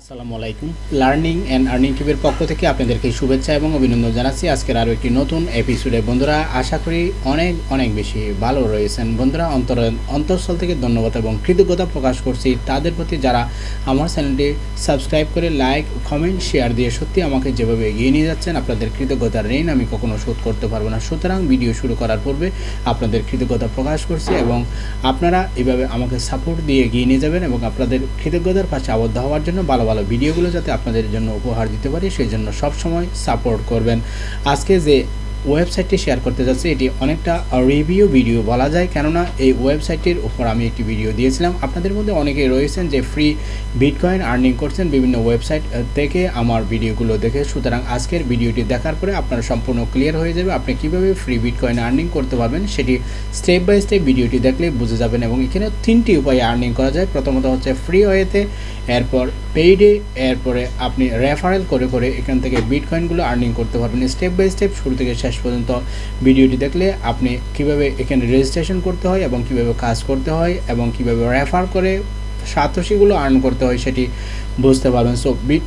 আসসালামু আলাইকুম। Learning and earning টিভির পক্ষ থেকে আপনাদেরকে শুভেচ্ছা এবং অভিনন্দন জানাচ্ছি। আজকের আরও একটি নতুন এপিসোডে বন্ধুরা, আশা করি অনেক অনেক বেশি ভালো রয়েছেন। বন্ধুরা, অন্তর, অন্তঃস্থল থেকে ধন্যবাদ এবং কৃতজ্ঞতা প্রকাশ করছি তাদের প্রতি যারা আমার চ্যানেলটি সাবস্ক্রাইব করে লাইক কমেন্ট শেয়ার দিয়ে সত্যি আমাকে যেভাবে এগিয়ে নিয়ে যাচ্ছেন, আপনাদের কৃতজ্ঞতার ঋণ আমি কখনো শোধ করতে পারব না। সুতরাং ভিডিও শুরু করার পূর্বে আপনাদের কৃতজ্ঞতা প্রকাশ করছি এবং আপনারা এভাবে আমাকে সাপোর্ট দিয়ে এগিয়ে নিয়ে যাবেন এবং আপনাদের কৃতজ্ঞতার পাশে আবদ্ধ হওয়ার জন্য ভালো ভালো ভিডিওগুলো যাতে আপনাদের জন্য উপহার দিতে পারি সেই জন্য সবসময় সাপোর্ট করবেন। আজকে যে ওয়েবসাইটটি শেয়ার করতে যাচ্ছি, এটি অনেকটা রিভিউ ভিডিও বলা যায়, কেননা এই ওয়েবসাইটটির উপর আমি একটি ভিডিও দিয়েছিলাম। আপনাদের মধ্যে অনেকেই রয়েছেন যে ফ্রি বিটকয়েন আর্নিং করছেন বিভিন্ন ওয়েবসাইট থেকে আমার ভিডিওগুলো দেখে। সুতরাং আজকের ভিডিওটি দেখার পরে আপনার সম্পূর্ণ ক্লিয়ার হয়ে যাবে আপনি কীভাবে ফ্রি বিটকয়েন আর্নিং করতে পারবেন। সেটি স্টেপ বাই স্টেপ ভিডিওটি দেখলে বুঝে যাবেন এবং এখানে তিনটি উপায়ে আর্নিং করা যায়। প্রথমত হচ্ছে ফ্রি ওয়েতে এরপর পেইডে এরপরে আপনি রেফারেল করে করে এখান থেকে বিটকয়েনগুলো আর্নিং করতে পারবেন। স্টেপ বাই স্টেপ শুরু থেকে শেষ পর্যন্ত ভিডিওটি দেখলে আপনি কীভাবে এখানে রেজিস্ট্রেশন করতে হয় এবং কীভাবে কাজ করতে হয় এবং কীভাবে রেফার করে সাতশিগুলো আর্ন করতে হয় সেটি বুঝতে পারবেন। সো বিট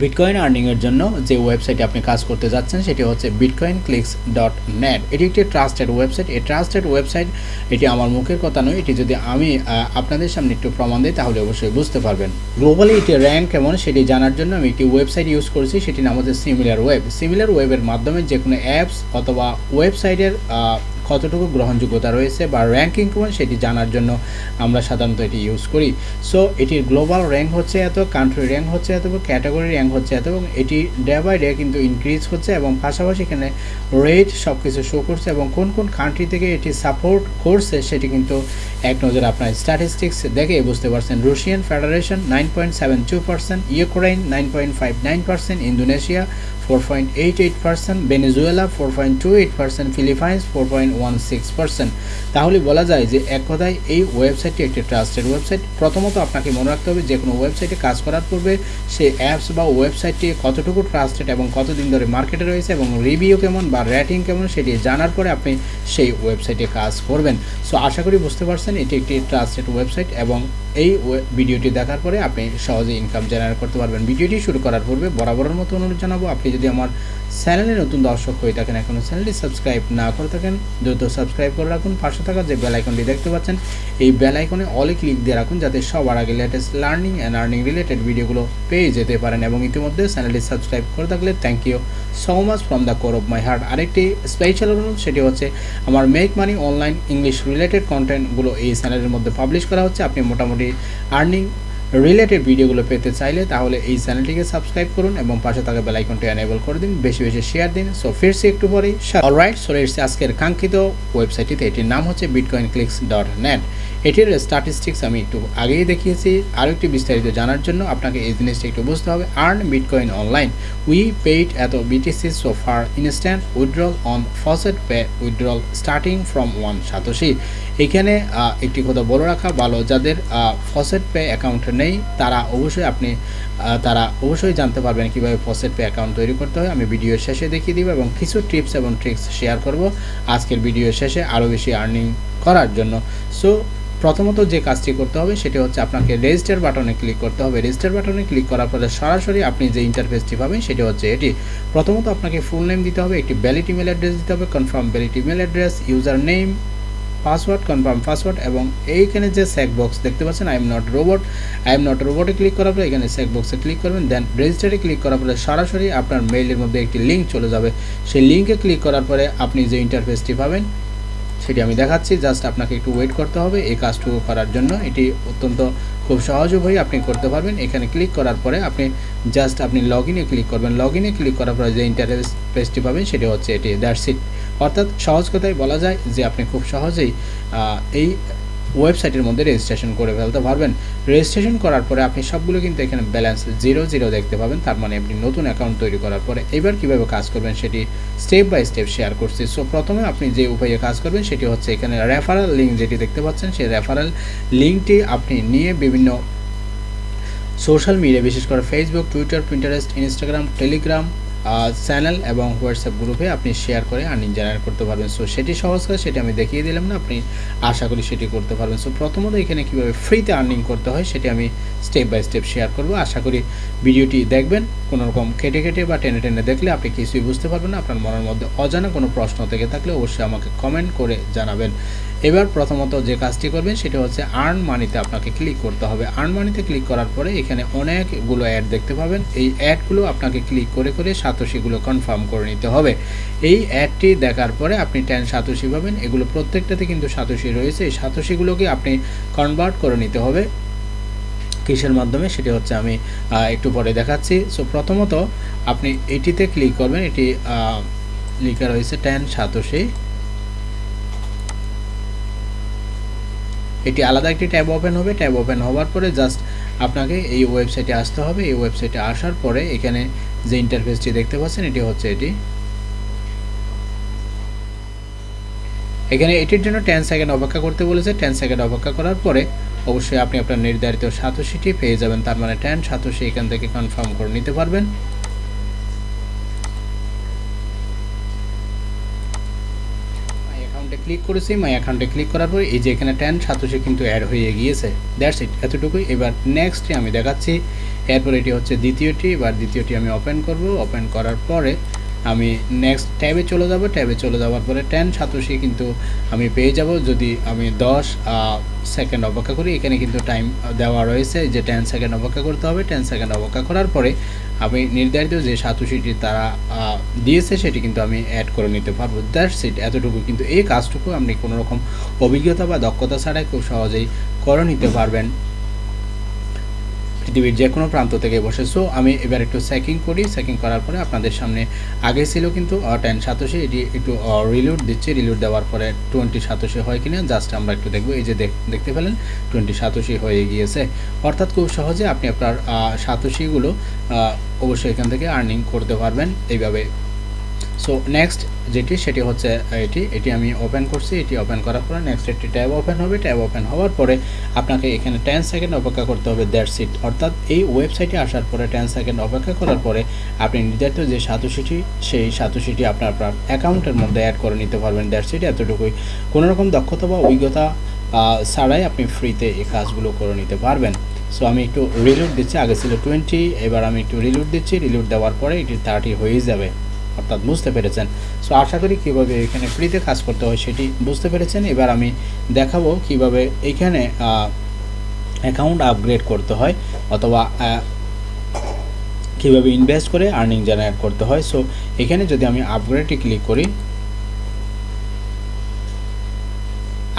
বিটকয়েন আর্নিংয়ের জন্য যে ওয়েবসাইটে আপনি কাজ করতে যাচ্ছেন, সেটি হচ্ছে বিটকয়েন ক্লিক্স ডট নেট এটি একটি ট্রাস্টেড ওয়েবসাইট এই ট্রাস্টেড ওয়েবসাইট এটি আমার মুখের কথা নয়। এটি যদি আমি আপনাদের সামনে একটু প্রমাণ দিই, তাহলে অবশ্যই বুঝতে পারবেন। গ্লোবালি এটি র্যাঙ্ক কেমন সেটি জানার জন্য আমি একটি ওয়েবসাইট ইউজ করেছি সেটি নাম হচ্ছে সিমিলার ওয়েব সিমিলার ওয়েবের মাধ্যমে যে কোনো অ্যাপস অথবা ওয়েবসাইটের কতটুকু গ্রহণযোগ্যতা রয়েছে বা র্যাঙ্কিং কেমন সেটি জানার জন্য আমরা সাধারণত এটি ইউজ করি। সো এটির গ্লোবাল র্যাঙ্ক হচ্ছে এত কান্ট্রি র্যাঙ্ক হচ্ছে এত ক্যাটাগরি র্যাঙ্ক হচ্ছে এত এবং এটি ডে বাই ডে কিন্তু ইনক্রিজ হচ্ছে এবং পাশাপাশি এখানে রেট সব কিছু শো করছে এবং কোন কোন কান্ট্রি থেকে এটি সাপোর্ট করছে সেটি কিন্তু এক নজর আপনার স্ট্যাটিস্টিক্স দেখে বুঝতে পারছেন। Russian Federation nine point seven two percent Ukraine nine point five nine percent Indonesia four point eight eight percent Venezuela four point two eight percent Philippines four point one six percent তাহলে বলা যায় যে এক কথায় এই ওয়েবসাইটটি একটি trusted website প্রথমত আপনাকে মনে রাখতে হবে যে কোনো ওয়েবসাইটে কাজ করার পূর্বে সেই অ্যাপস বা ওয়েবসাইটটি কতটুকু ট্রাস্টেড এবং কতদিন ধরে মার্কেটে রয়েছে এবং রিভিউ কেমন বা রেটিং কেমন সেটি জানার পরে আপনি সেই ওয়েবসাইটে কাজ করবেন। সো আশা করি বুঝতে পারছেন এটি একটি ট্রাস্টেড ওয়েবসাইট এবং এই ভিডিওটি দেখার পরে আপনি সহজে ইনকাম জেনারেট করতে পারবেন। ভিডিওটি শুরু করার পূর্বে বরাবরের মতো অনুরোধ জানাব। আপনি যদি আমার চ্যানেলে নতুন দর্শক হয়ে থাকেন এখনও চ্যানেলটি সাবস্ক্রাইব না করে থাকেন, দ্রুত সাবস্ক্রাইব করে রাখুন। পাশে থাকা যে বেল আইকনটি দেখতে পাচ্ছেন, এই বেলাইকনে অলে ক্লিক দিয়ে রাখুন, যাতে সবার আগে latest learning and earning related ভিডিওগুলো পেয়ে যেতে পারেন। এবং ইতিমধ্যে চ্যানেলটি সাবস্ক্রাইব করে থাকলে thank you so much from the core of my heart আরেকটি স্পেশাল অনুরোধ, সেটি হচ্ছে আমার make money online English related কন্টেন্টগুলো এই চ্যানেলের মধ্যে পাবলিশ করা হচ্ছে। আপনি মোটামুটি আর্নিং রিলেটেড ভিডিওগুলো পেতে চাইলে তাহলে এই চ্যানেলটিকে সাবস্ক্রাইব করুন এবং পাশে থাকা বেলাইকনটি এনেবল করে দিন, বেশি বেশি শেয়ার দিন। সো ফিরছি একটু পরেই। অলরাইট সো এসছে আজকের কাঙ্ক্ষিত ওয়েবসাইটটিতে এটির নাম হচ্ছে বিটকয়েন ক্লিক্স ডট নেট এটির স্ট্যাটিস্টিক্স আমি একটু আগেই দেখিয়েছি। আরও একটি বিস্তারিত জানার জন্য আপনাকে এই জিনিসটা একটু বুঝতে হবে। Earn bitcoin online we paid এত BTC so far instant withdrawal on faucet pay withdrawal starting from one satoshi এখানে একটি কথা বলে রাখা, ভালো, যাদের ফসেট পে অ্যাকাউন্ট নেই, তারা অবশ্যই আপনি তারা অবশ্যই জানতে পারবেন কীভাবে ফসেট পে অ্যাকাউন্ট তৈরি করতে হয়। আমি ভিডিওর শেষে দেখিয়ে দিব এবং কিছু টিপস এবং ট্রিক্স শেয়ার করব। আজকের ভিডিওর শেষে আরও বেশি আর্নিং করার জন্য। সো প্রথমত যে কাজটি করতে হবে সেটি হচ্ছে আপনাকে রেজিস্টার বাটনে ক্লিক করতে হবে। রেজিস্টার বাটনে ক্লিক করার পরে সরাসরি আপনি যে ইন্টারফেসটি পাবেন সেটি হচ্ছে এটি। প্রথমত আপনাকে ফুল নেম দিতে হবে, একটি ভ্যালিড ইমেল অ্যাড্রেস দিতে হবে confirm valid email address user name password confirm password এবং এইখানে যে সেক বক্স দেখতে পাচ্ছেন I am not robot I am not রোবটে click করার পরে এখানে সেক বক্সে ক্লিক করবেন দেন রেজিস্টারে ক্লিক করার পরে সরাসরি আপনার মেইলের মধ্যে একটি লিঙ্ক চলে যাবে। সেই লিঙ্কে ক্লিক করার পরে আপনি যে ইন্টারফেসটি পাবেন সেটি আমি দেখাচ্ছি। জাস্ট আপনাকে একটু ওয়েট করতে হবে। এই কাজটুকু করার জন্য এটি অত্যন্ত খুব সহজ উপায়ে আপনি করতে পারবেন। এখানে ক্লিক করার পরে আপনি জাস্ট আপনি লগ ইনে ক্লিক করবেন। লগ ইনে ক্লিক করার পরে যে ইন্টারফেস পেজটি পাবেন সেটি হচ্ছে এটি। দ্যাটস ইট অর্থাৎ সহজ কথায় বলা যায় যে আপনি খুব সহজেই এই ওয়েবসাইটের মধ্যে রেজিস্ট্রেশন করে ফেলতে পারবেন। রেজিস্ট্রেশন করার পরে আপনি সবগুলো কিন্তু এখানে ব্যালেন্স জিরো জিরো দেখতে পাবেন। তার মানে আপনি নতুন অ্যাকাউন্ট তৈরি করার পরে এবার কীভাবে কাজ করবেন সেটি স্টেপ বাই স্টেপ শেয়ার করছি। সো প্রথমে আপনি যে উপায়ে কাজ করবেন সেটি হচ্ছে এখানে রেফারেল লিঙ্ক যেটি দেখতে পাচ্ছেন, সেই রেফারেল লিঙ্কটি আপনি নিয়ে বিভিন্ন সোশ্যাল মিডিয়া বিশেষ করে Facebook Twitter Pinterest Instagram Telegram channel এবং হোয়াটসঅ্যাপ গ্রুপে আপনি শেয়ার করে আর্নিং জেনারেট করতে পারবেন। সো সেটি সহজ করে সেটি আমি দেখিয়ে দিলাম না, আপনি আশা করি সেটি করতে পারবেন। সো প্রথমত এখানে কীভাবে ফ্রিতে আর্নিং করতে হয় সেটি আমি স্টেপ বাই স্টেপ শেয়ার করব। আশা করি ভিডিওটি দেখবেন। কোনো রকম কেটে কেটে বা টেনে টেনে দেখলে আপনি কিছুই বুঝতে পারবেন না, আপনার মনের মধ্যে অজানা কোনো প্রশ্ন থেকে থাকলে অবশ্যই আমাকে কমেন্ট করে জানাবেন। এবার প্রথমত যে কাজটি করবেন সেটা হচ্ছে আর্ন মানিতে আপনাকে ক্লিক করতে হবে। আর্ন মানিতে ক্লিক করার পরে এখানে অনেকগুলো অ্যাড দেখতে পাবেন। এই অ্যাডগুলো আপনাকে ক্লিক করে করে সাতোশিগুলো কনফার্ম করে নিতে হবে। এই অ্যাডটি দেখার পরে আপনি টেন সাতোশি পাবেন। এগুলো প্রত্যেকটাতে কিন্তু সাতোশি রয়েছে। এই সাতোশিগুলোকে আপনি কনভার্ট করে নিতে হবে। কিসের মাধ্যমে সেটি হচ্ছে আমি একটু পরে দেখাচ্ছি। সো প্রথমত আপনি এটিতে ক্লিক করবেন, এটি লেখা রয়েছে টেন সাতোশি এটি আলাদা একটি ট্যাব ওপেন হবে। ট্যাব ওপেন হওয়ার পরে জাস্ট আপনাকে এই ওয়েবসাইটে আসতে হবে। এই ওয়েবসাইটে আসার পরে এখানে যে ইন্টারফেসটি দেখতে পাচ্ছেন, এটি হচ্ছে এটি। এখানে এটির জন্য টেন সেকেন্ড অপেক্ষা করতে বলেছে। টেন সেকেন্ড অপেক্ষা করার পরে অবশ্যই আপনি আপনার নির্ধারিত সাতোশিটি পেয়ে যাবেন। তার মানে টেন সাতোশি এখান থেকে কনফার্ম করে নিতে পারবেন। ক্লিক করেছি। মাই অ্যাকাউন্টে ক্লিক করার পর এই যে এখানে টেন সাতোশি কিন্তু অ্যাড হয়ে গিয়েছে। দ্যাটস ইট এতটুকুই। এবার নেক্সটটি আমি দেখাচ্ছি। এরপর এটি হচ্ছে দ্বিতীয়টি। এবার দ্বিতীয়টি আমি ওপেন করব। ওপেন করার পরে আমি নেক্সট ট্যাবে চলে যাব। ট্যাবে চলে যাওয়ার পরে টেন সাতোশি কিন্তু আমি পেয়ে যাব। যদি আমি দশ সেকেন্ড অপেক্ষা করি, এখানে কিন্তু টাইম দেওয়া রয়েছে যে টেন সেকেন্ড অপেক্ষা করতে হবে। টেন সেকেন্ড অপেক্ষা করার পরে আমি নির্ধারিত যে সাতোশিটি তারা দিয়েছে, সেটি কিন্তু আমি অ্যাড করে নিতে পারব। দ্যাটস ইট এতটুকু। কিন্তু এই কাজটুকু আপনি কোনো রকম অভিজ্ঞতা বা দক্ষতা ছাড়াই খুব সহজেই করে নিতে পারবেন। পৃথিবীর যে কোনো প্রান্ত থেকে বসেছো আমি এবার একটু চেকিং করি। সেকিং করার পরে আপনাদের সামনে আগে ছিল কিন্তু টেন সাতোশি এটি একটু রিলুট দিচ্ছে। রিলুট দেওয়ার পরে টোয়েন্টি সাতোশি হয় কিনা জাস্ট আমরা একটু দেখব। এই যে দেখতে পেলেন টোয়েন্টি সাতোশি হয়ে গিয়েছে। অর্থাৎ খুব সহজে আপনি আপনার সাতোশিগুলো অবশ্যই এখান থেকে আর্নিং করতে পারবেন। এইভাবে সো নেক্সট যেটি, সেটি হচ্ছে এটি। এটি আমি ওপেন করছি, এটি ওপেন করার পরে নেক্সট একটি ট্যাব ওপেন হবে। ট্যাব ওপেন হওয়ার পরে আপনাকে এখানে টেন সেকেন্ড অপেক্ষা করতে হবে দ্যাট সিট অর্থাৎ এই ওয়েবসাইটে আসার পরে টেন সেকেন্ড অপেক্ষা করার পরে আপনি নির্ধারিত যে সাতোশিটি সেই সাতোশিটি আপনার আপনার অ্যাকাউন্টের মধ্যে অ্যাড করে নিতে পারবেন দ্যাট সিট এতটুকুই। কোনোরকম দক্ষতা বা অভিজ্ঞতা ছাড়াই আপনি ফ্রিতে এই কাজগুলো করে নিতে পারবেন। সো আমি একটু রিলুট দিচ্ছি। আগে ছিল টোয়েন্টি এবার আমি একটু রিলুট দিচ্ছি। রিলুট দেওয়ার পরে এটি থার্টি হয়ে যাবে। অর্থাৎ বুঝতে পেরেছেন। সো আশা করি কীভাবে এখানে ফ্রিতে কাজ করতে হয় সেটি বুঝতে পেরেছেন। এবার আমি দেখাবো কীভাবে এখানে অ্যাকাউন্ট আপগ্রেড করতে হয় অথবা কীভাবে ইনভেস্ট করে আর্নিং জেনারেট করতে হয়। সো এখানে যদি আমি আপগ্রেডে ক্লিক করি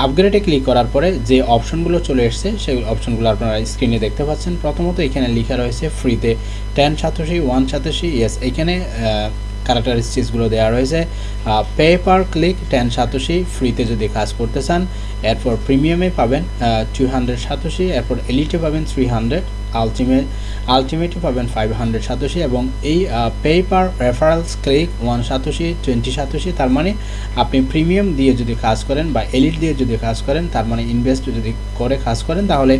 আপগ্রেডে ক্লিক করার পরে যে অপশনগুলো চলে এসছে, সেই অপশনগুলো আপনারা স্ক্রিনে দেখতে পাচ্ছেন। প্রথমত এখানে লেখা রয়েছে ফ্রিতে টেন সাতাশি ওয়ান সাতাশি ইয়েস এখানে ক্যারেক্টারিস্টিক্সগুলো দেওয়া রয়েছে। Pay per click ten satoshi ফ্রিতে যদি কাজ করতে চান, এরপর প্রিমিয়ামে পাবেন টু হান্ড্রেড সাতোশি, এরপর এলিটে পাবেন থ্রি হান্ড্রেড আলটিমেট আলটিমেটে পাবেন ফাইভ হান্ড্রেড সাতোশি এবং এই pay per referrals click one satoshi twenty satoshi, তার মানে আপনি প্রিমিয়াম দিয়ে যদি কাজ করেন বা এলিট দিয়ে যদি কাজ করেন, তার মানে ইনভেস্ট যদি করে কাজ করেন, তাহলে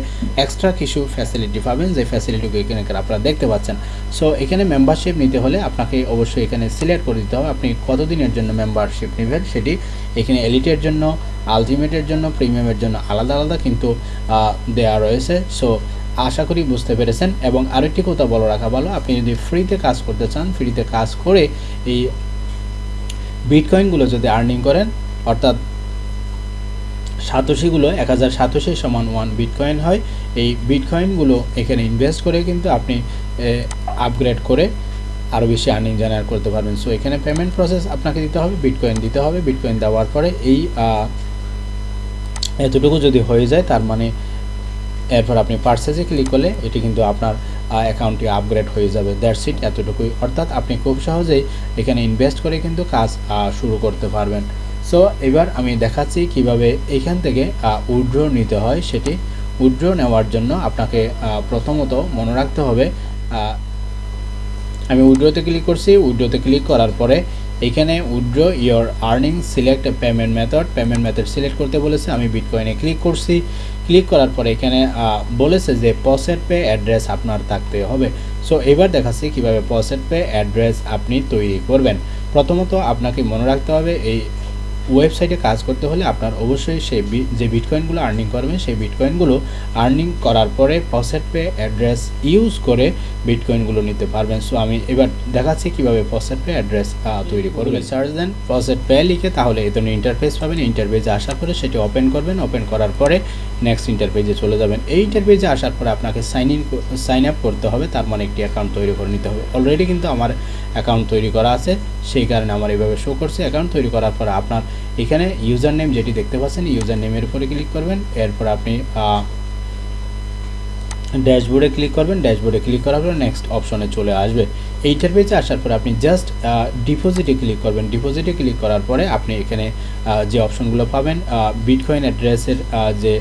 এক্সট্রা কিছু ফ্যাসিলিটি পাবেন, যে ফ্যাসিলিটিগুলো এখানে আপনারা দেখতে পাচ্ছেন। সো এখানে মেম্বারশিপ নিতে হলে আপনাকে অবশ্যই এখানে সিলেক্ট করে দিতে হবে। আপনি কতদিনের জন্য মেম্বারশিপ নেবেন সেটি এখানে এলিটের জন্য আলটিমেটের জন্য প্রিমিয়ামের জন্য আলাদা আলাদা কিন্তু দেওয়া রয়েছে। সো আশা করি বুঝতে পেরেছেন। এবং আরেকটি কথা বলে রাখা ভালো, আপনি যদি ফ্রিতে কাজ করতে চান ফ্রিতে কাজ করে এই বিটকয়েনগুলো যদি আর্নিং করেন, অর্থাৎ সাতোশিগুলো এক হাজার সাতোশি সমান ওয়ান বিটকয়েন হয়, এই বিটকয়েনগুলো এখানে ইনভেস্ট করে কিন্তু আপনি আপগ্রেড করে আরও বেশি আর্নিং জেনারেট করতে পারবেন। সো এখানে পেমেন্ট প্রসেস আপনাকে দিতে হবে বিটকয়েন দিতে হবে বিটকয়েন দেওয়ার পরে এই এতটুকু যদি হয়ে যায়, তার মানে এরপর আপনি পার্সেসে ক্লিক করলে এটি কিন্তু আপনার অ্যাকাউন্টটি আপগ্রেড হয়ে যাবে। দ্যাটস ইট এতটুকুই। অর্থাৎ আপনি খুব সহজেই এখানে ইনভেস্ট করে কিন্তু কাজ শুরু করতে পারবেন। সো এবার আমি দেখাচ্ছি কীভাবে এখান থেকে উইড্রো নিতে হয় সেটি। উইড্রো নেওয়ার জন্য আপনাকে প্রথমত মনে রাখতে হবে আমি উইড্রোতে ক্লিক করছি। উইড্রোতে ক্লিক করার পরে এখানে withdraw your earning select payment method payment method select করতে বলেছে। আমি বিটকয়েনে ক্লিক করছি। ক্লিক করার পরে এখানে বলেছে যে পসেট পে অ্যাড্রেস আপনার থাকতে হবে। সো এবার দেখাচ্ছি কীভাবে পসেট পে অ্যাড্রেস আপনি তৈরি করবেন। প্রথমত আপনাকে মনে রাখতে হবে, এই ওয়েবসাইটে কাজ করতে হলে আপনার অবশ্যই সেই বি- যে বিটকয়েনগুলো আর্নিং করবেন সেই বিটকয়েনগুলো আর্নিং করার পরে পসেট পে অ্যাড্রেস ইউজ করে বিটকয়েনগুলো নিতে পারবেন। সো আমি এবার দেখাচ্ছি কীভাবে পসেট পে অ্যাড্রেস তৈরি করবেন। সার্চ দেন পসেট পে লিখে তাহলে এই ধরনের ইন্টারফেস পাবেন। ইন্টারফেসে আসার পরে সেটি ওপেন করবেন। ওপেন করার পরে নেক্সট ইন্টারফেসে চলে যাবেন। এই ইন্টারফেসে আসার পরে আপনাকে সাইন ইন সাইন আপ করতে হবে। তার মানে একটি অ্যাকাউন্ট তৈরি করে নিতে হবে। অলরেডি কিন্তু আমার অ্যাকাউন্ট তৈরি করা আছে। সেই কারণে আমার এইভাবে শো করছে। অ্যাকাউন্ট তৈরি করার পরে আপনার এখানে ইউজার নেম যেটি দেখতে পাচ্ছেন ইউজার নেমের উপরে ক্লিক করবেন। এরপর আপনি ড্যাশবোর্ডে ক্লিক করবেন। ড্যাশবোর্ডে ক্লিক করার পর নেক্সট অপশনে চলে আসবে। এইটার পেজে আসার পর আপনি জাস্ট ডিপোজিটে ক্লিক করবেন। ডিপোজিটে ক্লিক করার পরে আপনি এখানে যে অপশনগুলো পাবেন বিটকয়েন অ্যাড্রেসের যে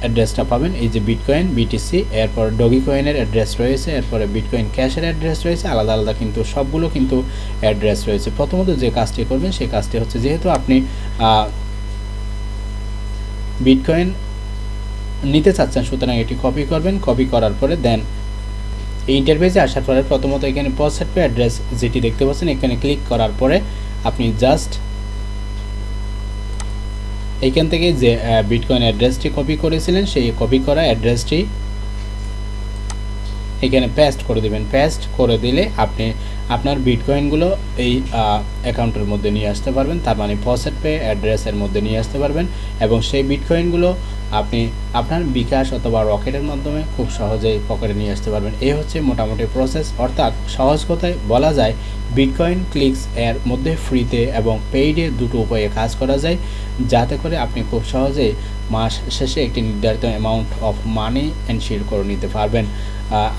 অ্যাড্রেসটা পাবেন, এই যে বিটকয়েন বিটিসি এরপর ডগি কয়েনের অ্যাড্রেস রয়েছে, এরপরে বিটকয়েন ক্যাশের অ্যাড্রেস রয়েছে, আলাদা আলাদা কিন্তু সবগুলো কিন্তু অ্যাড্রেস রয়েছে। প্রথমত যে কাজটি করবেন, সেই কাজটি হচ্ছে যেহেতু আপনি বিটকয়েন নিতে চাচ্ছেন, সুতরাং এটি কপি করবেন কপি করার পরে দেন এই ইন্টারফেসে আসার পরে প্রথমত এখানে পসেট অ্যাড্রেস যেটি দেখতে পাচ্ছেন, এখানে ক্লিক করার পরে আপনি জাস্ট এইখান থেকে যে বিটকয়েন অ্যাড্রেসটি কপি করেছিলেন, সেই কপি করা অ্যাড্রেসটি এখানে পেস্ট করে দিবেন। পেস্ট করে দিলে আপনি আপনার বিটকয়েনগুলো এই অ্যাকাউন্টের মধ্যে নিয়ে আসতে পারবেন। তার মানে পসেট পে অ্যাড্রেসের মধ্যে নিয়ে আসতে পারবেন এবং সেই বিটকয়েনগুলো আপনি আপনার বিকাশ অথবা রকেটের মাধ্যমে খুব সহজেই পকেটে নিয়ে আসতে পারবেন। এই হচ্ছে মোটামুটি প্রসেস অর্থাৎ সহজ কথায় বলা যায় বিটকয়েন ক্লিকস এর মধ্যে ফ্রিতে এবং পেইডে দুটো উপায়ে কাজ করা যায়, যাতে করে আপনি খুব সহজেই মাস শেষে একটি নির্ধারিত অ্যামাউন্ট অফ মানি এনশিওর করে নিতে পারবেন।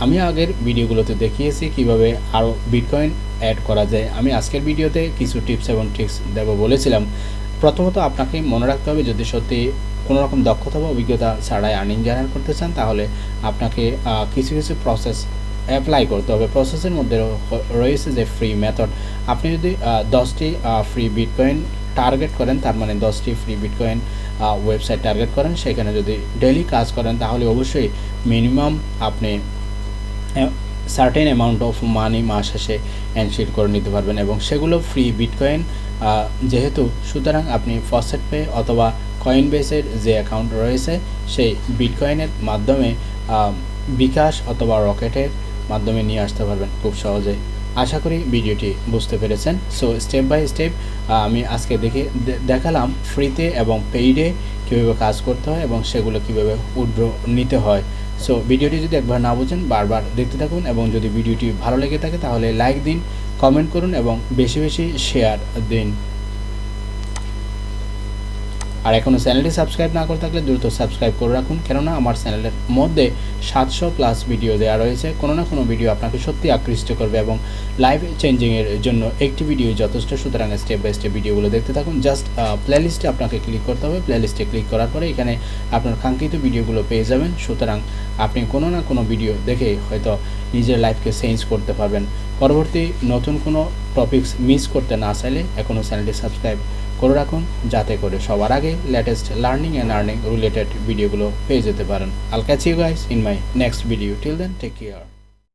আমি আগের ভিডিওগুলোতে দেখিয়েছি কীভাবে আরও বিটকয়েন অ্যাড করা যায়। আমি আজকের ভিডিওতে কিছু টিপস এবং ট্রিক্স দেব বলেছিলাম। প্রথমত আপনাকে মনে রাখতে হবে, যদি সত্যি কোনো রকম দক্ষতা বা অভিজ্ঞতা ছাড়াই আর্নিং জেনারেট করতে চান, তাহলে আপনাকে কিছু কিছু প্রসেস অ্যাপ্লাই করতে হবে। প্রসেসের মধ্যে রয়েছে যে ফ্রি মেথড আপনি যদি দশটি ফ্রি বিটকয়েন টার্গেট করেন, তার মানে দশটি ফ্রি বিটকয়েন ওয়েবসাইট টার্গেট করেন, সেখানে যদি ডেলি কাজ করেন, তাহলে অবশ্যই মিনিমাম আপনি সার্টেন অ্যামাউন্ট অফ মানি মাস শেষে এনশিট করে নিতে পারবেন এবং সেগুলো ফ্রি বিটকয়েন যেহেতু সুতরাং আপনি ফসেট পে অথবা কয়েন বেসের যে অ্যাকাউন্ট রয়েছে, সেই বিটকয়েনের মাধ্যমে বিকাশ অথবা রকেটের মাধ্যমে নিয়ে আসতে পারবেন খুব সহজেই। আশা করি ভিডিওটি বুঝতে পেরেছেন। সো স্টেপ বাই স্টেপ আমি আজকে দেখে দেখালাম ফ্রিতে এবং পেইডে কীভাবে কাজ করতে হয় এবং সেগুলো কীভাবে উড্র নিতে হয়। সো ভিডিওটি যদি একবার না বুঝেন, বারবার দেখতে থাকুন এবং যদি ভিডিওটি ভালো লেগে থাকে, তাহলে লাইক দিন কমেন্ট করুন এবং বেশি বেশি শেয়ার দিন। আর এখনও চ্যানেলটি সাবস্ক্রাইব না করে থাকলে দ্রুত সাবস্ক্রাইব করে রাখুন, কেননা আমার চ্যানেলের মধ্যে সাতশো প্লাস ভিডিও দেওয়া রয়েছে। কোনো না কোনো ভিডিও আপনাকে সত্যি আকৃষ্ট করবে এবং লাইভ চেঞ্জিংয়ের জন্য একটি ভিডিও যথেষ্ট। সুতরাং স্টেপ বাই স্টেপ ভিডিওগুলো দেখতে থাকুন। জাস্ট প্লেলিস্টে আপনাকে ক্লিক করতে হবে। প্লেলিস্টে ক্লিক করার পরে এখানে আপনার কাঙ্ক্ষিত ভিডিওগুলো পেয়ে যাবেন। সুতরাং আপনি কোনো না কোনো ভিডিও দেখে হয়তো নিজের লাইফকে চেঞ্জ করতে পারবেন। পরবর্তী নতুন কোনো টপিকস মিস করতে না চাইলে এখনও চ্যানেলটি সাবস্ক্রাইব করে রাখুন, যাতে করে সবার আগে latest learning and earning related ভিডিওগুলো পেয়ে যেতে পারেন। I'll catch you guys in my next video till then take care